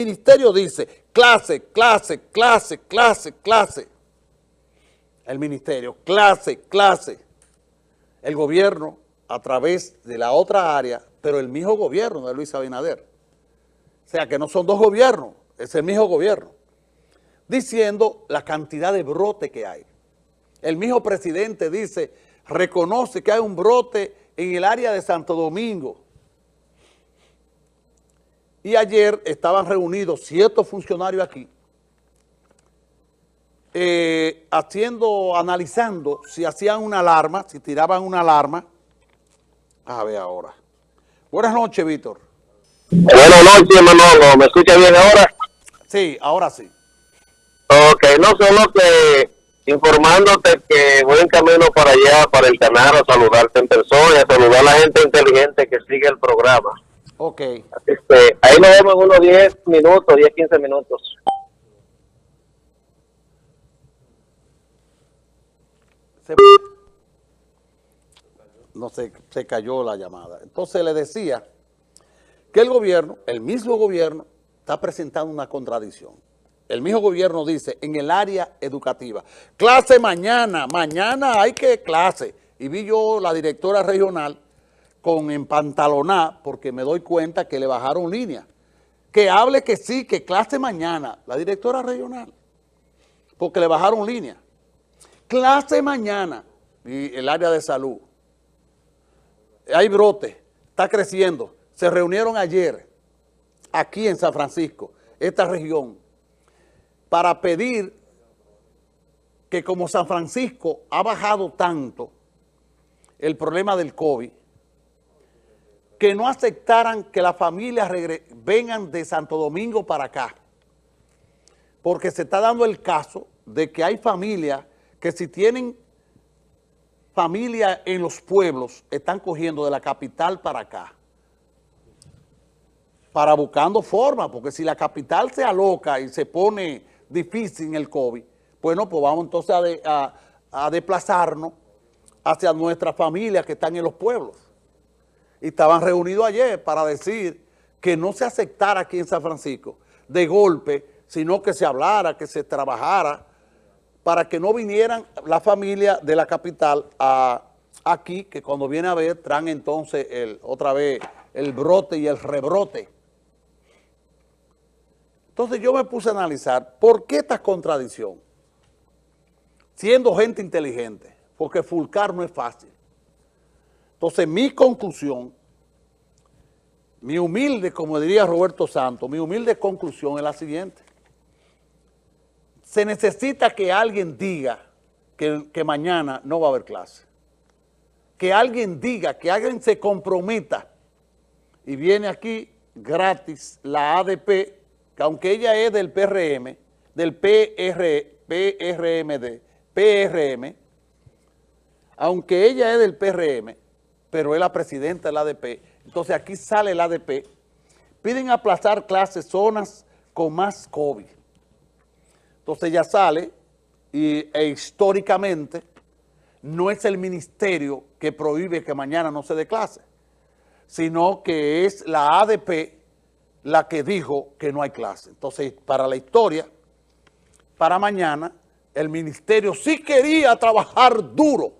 ministerio dice clase, clase, clase, clase, clase. El ministerio, clase, clase. El gobierno, a través de la otra área, pero el mismo gobierno de Luis Abinader. O sea, que no son dos gobiernos, es el mismo gobierno. Diciendo la cantidad de brote que hay. El mismo presidente dice, reconoce que hay un brote en el área de Santo Domingo. Y ayer estaban reunidos ciertos funcionarios aquí, eh, haciendo, analizando si hacían una alarma, si tiraban una alarma. A ver ahora. Buenas noches, Víctor. Buenas noches, Manolo. ¿Me escucha bien ahora? Sí, ahora sí. Ok, no solo que informándote que voy en camino para allá, para el canal, a saludarte en persona, a saludar a la gente inteligente que sigue el programa. Ok. Este, ahí nos vemos en unos 10 minutos, 10, 15 minutos. Se, no se, se cayó la llamada. Entonces le decía que el gobierno, el mismo gobierno, está presentando una contradicción. El mismo gobierno dice, en el área educativa, clase mañana, mañana hay que clase. Y vi yo la directora regional con empantaloná, porque me doy cuenta que le bajaron línea. Que hable que sí, que clase mañana, la directora regional, porque le bajaron línea. Clase mañana, y el área de salud. Hay brote, está creciendo. Se reunieron ayer, aquí en San Francisco, esta región, para pedir que como San Francisco ha bajado tanto el problema del COVID, que no aceptaran que las familias vengan de Santo Domingo para acá, porque se está dando el caso de que hay familias que si tienen familia en los pueblos, están cogiendo de la capital para acá, para buscando forma, porque si la capital se aloca y se pone difícil en el COVID, bueno, pues vamos entonces a, a, desplazarnos hacia nuestras familias que están en los pueblos. Y estaban reunidos ayer para decir que no se aceptara aquí en San Francisco de golpe, sino que se hablara, que se trabajara, para que no vinieran la familia de la capital a, aquí, que cuando viene a ver, traen entonces el, otra vez el brote y el rebrote. Entonces yo me puse a analizar por qué esta contradicción, siendo gente inteligente, porque fulcar no es fácil. Entonces mi conclusión, mi humilde, como diría Roberto Santos, mi humilde conclusión es la siguiente. Se necesita que alguien diga que, que mañana no va a haber clase. Que alguien diga, que alguien se comprometa y viene aquí gratis la ADP aunque ella es del PRM, del PR, PRMD, PRM, aunque ella es del PRM, pero es la presidenta del ADP, entonces aquí sale el ADP, piden aplazar clases zonas con más COVID. Entonces ya sale y, e históricamente no es el ministerio que prohíbe que mañana no se dé clase, sino que es la ADP la que dijo que no hay clase. Entonces, para la historia, para mañana, el ministerio sí quería trabajar duro.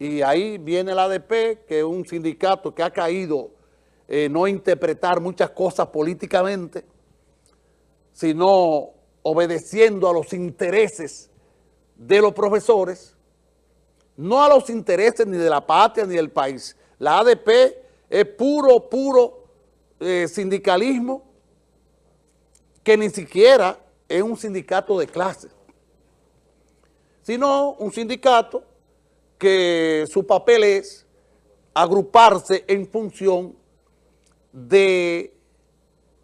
Y ahí viene el ADP, que es un sindicato que ha caído eh, no interpretar muchas cosas políticamente, sino obedeciendo a los intereses de los profesores, no a los intereses ni de la patria ni del país. La ADP es puro, puro eh, sindicalismo que ni siquiera es un sindicato de clase, sino un sindicato que su papel es agruparse en función de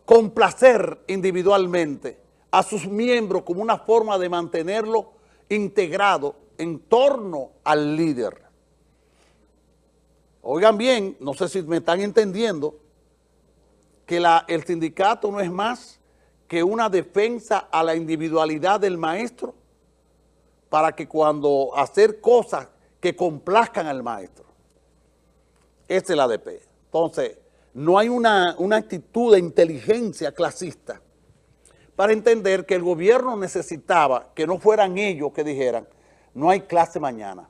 complacer individualmente a sus miembros como una forma de mantenerlo integrado en torno al líder. Oigan bien, no sé si me están entendiendo, que el sindicato no es más que una defensa a la individualidad del maestro para que cuando hacer cosas que complazcan al maestro. Esa es la ADP. Entonces, no hay una, una actitud de inteligencia clasista para entender que el gobierno necesitaba que no fueran ellos que dijeran, no hay clase mañana.